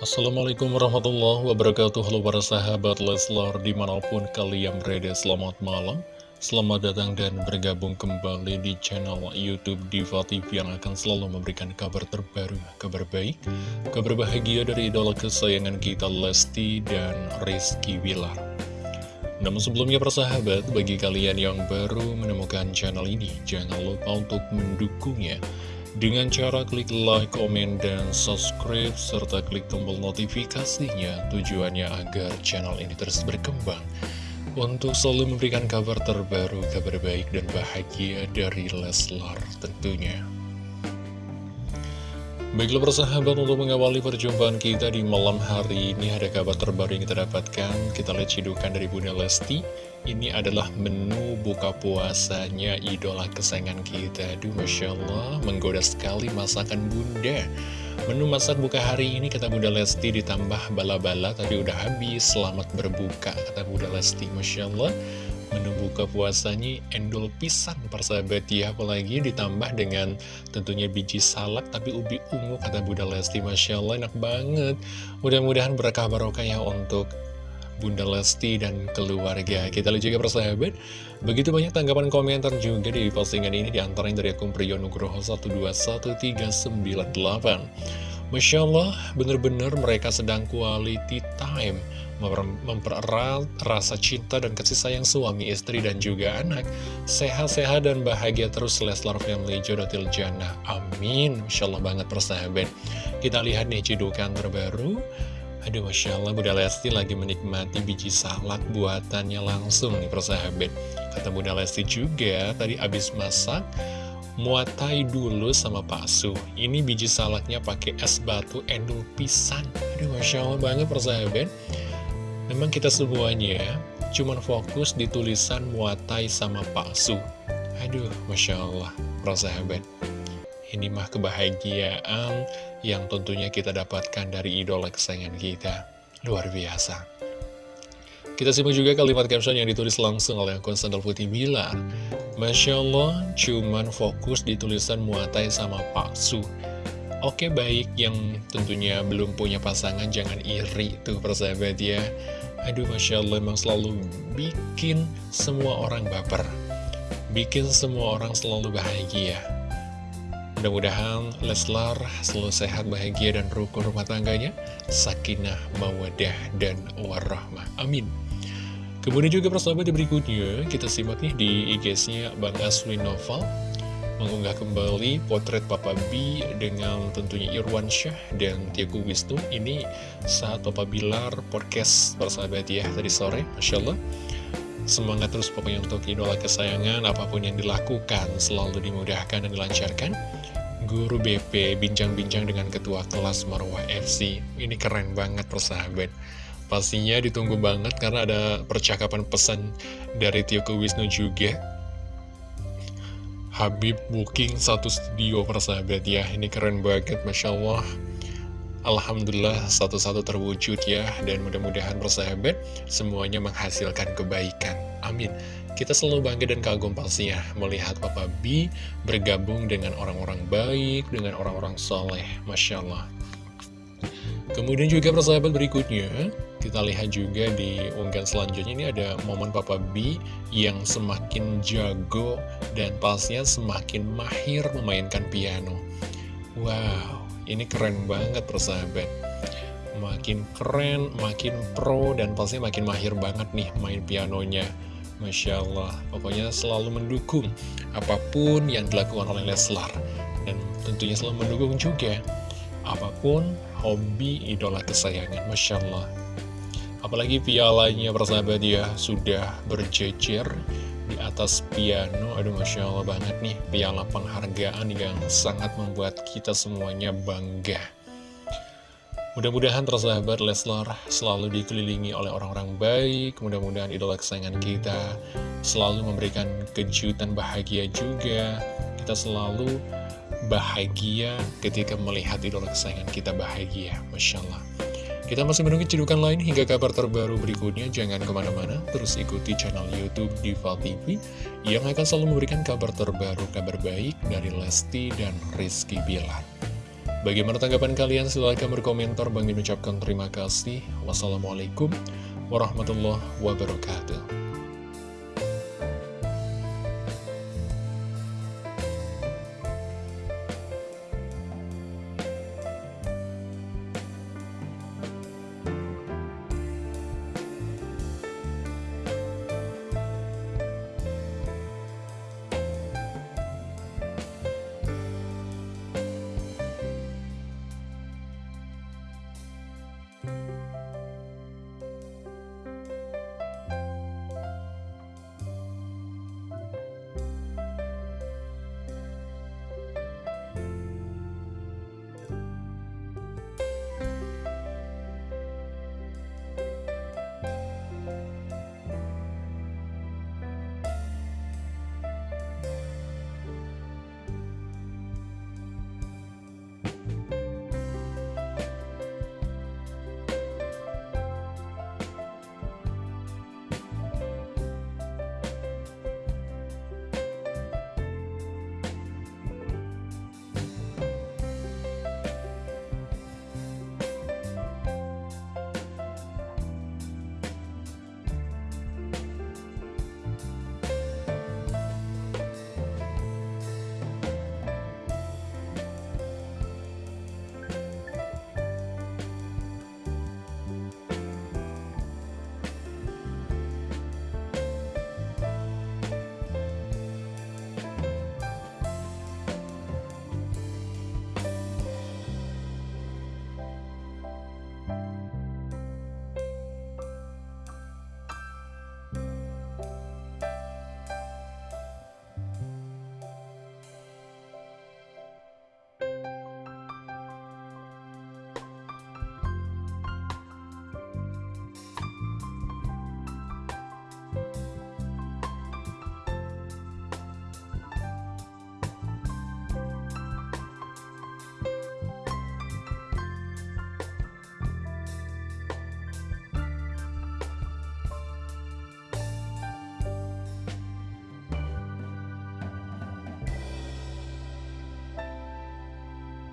Assalamualaikum warahmatullahi wabarakatuh. Halo para sahabat Leslar di mana pun kalian berada selamat malam. Selamat datang dan bergabung kembali di channel Youtube Diva TV yang akan selalu memberikan kabar terbaru Kabar baik, kabar bahagia dari idola kesayangan kita Lesti dan Rizky Wilar Namun sebelumnya persahabat, bagi kalian yang baru menemukan channel ini Jangan lupa untuk mendukungnya dengan cara klik like, komen, dan subscribe, serta klik tombol notifikasinya tujuannya agar channel ini terus berkembang untuk selalu memberikan kabar terbaru, kabar baik dan bahagia dari Leslar tentunya. Baiklah persahabat untuk mengawali perjumpaan kita di malam hari ini ada kabar terbaru yang kita dapatkan. Kita lihat cidukan dari Bunda Lesti. Ini adalah menu buka puasanya idola kesayangan kita. Aduh Masya Allah menggoda sekali masakan Bunda. Menu masak buka hari ini kata Bunda Lesti ditambah bala-bala Tadi udah habis. Selamat berbuka kata Bunda Lesti Masya Allah menu buka puasanya endol pisang persahabat ya apalagi ditambah dengan tentunya biji salak tapi ubi ungu kata Bunda Lesti. Masya Allah enak banget. Mudah-mudahan berkah barokah ya untuk Bunda Lesti dan keluarga. Kita lihat juga persahabat begitu banyak tanggapan komentar juga di postingan ini di antaranya dari akun Priyo Nugroho 121398 Masya Allah, benar-benar mereka sedang quality time, mempererat rasa cinta dan kasih sayang suami, istri, dan juga anak. Sehat-sehat dan bahagia terus Leslar Family Jodotil Jannah. Amin. Masya Allah banget persahabat. Kita lihat nih cidukan terbaru. Aduh Masya Allah Bunda Lesti lagi menikmati biji salak buatannya langsung nih persahabat Kata Bunda Lesti juga tadi abis masak muatai dulu sama Su. Ini biji salaknya pakai es batu endul pisang. Aduh, Masya Allah banget persahabat. Memang kita semuanya cuman fokus di tulisan muatai sama Pak Su. Aduh, Masya Allah, persahabat. Ini mah kebahagiaan yang tentunya kita dapatkan dari idola kesayangan kita. Luar biasa. Kita simak juga kalimat caption yang ditulis langsung oleh akun Sandal Putih Bilar. Masya Allah, cuman fokus di tulisan muatai sama palsu. Oke baik, yang tentunya belum punya pasangan jangan iri tuh persahabat ya. Aduh Masya Allah memang selalu bikin semua orang baper. Bikin semua orang selalu bahagia. Mudah-mudahan Leslar selalu sehat, bahagia, dan rukun rumah tangganya. Sakinah, mawadah, dan warahmah. Amin. Kemudian juga persahabat berikutnya, kita simak nih di IG-nya Bang Aswin Novel mengunggah kembali potret Papa B dengan tentunya Irwan Syah dan Tiago Wisnu. Ini saat Papa Bilar podcast persahabat ya tadi sore, Masya Allah. Semangat terus pokoknya untuk idola kesayangan, apa pun yang dilakukan selalu dimudahkan dan dilancarkan. Guru BP bincang-bincang dengan ketua kelas Marwah FC. Ini keren banget persahabat. Pastinya ditunggu banget karena ada percakapan pesan dari Tio Wisnu juga. Habib booking satu studio persahabat ya, ini keren banget Masya Allah. Alhamdulillah satu-satu terwujud ya. Dan mudah-mudahan persahabat semuanya menghasilkan kebaikan. Amin. Kita selalu bangga dan kagum pastinya Melihat Papa B bergabung dengan orang-orang baik Dengan orang-orang soleh. Masya Allah Kemudian juga persahabat berikutnya kita lihat juga di unggahan selanjutnya ini ada momen Papa B yang semakin jago dan pastinya semakin mahir memainkan piano. Wow, ini keren banget persahabat. Makin keren, makin pro, dan pastinya makin mahir banget nih main pianonya. Masya Allah, pokoknya selalu mendukung apa pun yang dilakukan oleh Leslar. Dan tentunya selalu mendukung juga apa pun hobi idola kesayangan. Masya Allah. Apalagi pialanya persahabat ya sudah berjejer di atas piano Aduh Masya Allah banget nih piala penghargaan yang sangat membuat kita semuanya bangga Mudah-mudahan tersahabat Leslar selalu dikelilingi oleh orang-orang baik Mudah-mudahan idola kesayangan kita selalu memberikan kejutan bahagia juga Kita selalu bahagia ketika melihat idola kesayangan kita bahagia Masya Allah kita masih menunggu cedukan lain hingga kabar terbaru berikutnya. Jangan ke mana-mana, terus ikuti channel Youtube Diva TV yang akan selalu memberikan kabar terbaru, kabar baik dari Lesti dan Rizky Bilar. Bagaimana tanggapan kalian? Silahkan berkomentar. Bang Min ucapkan terima kasih. Wassalamualaikum warahmatullahi wabarakatuh.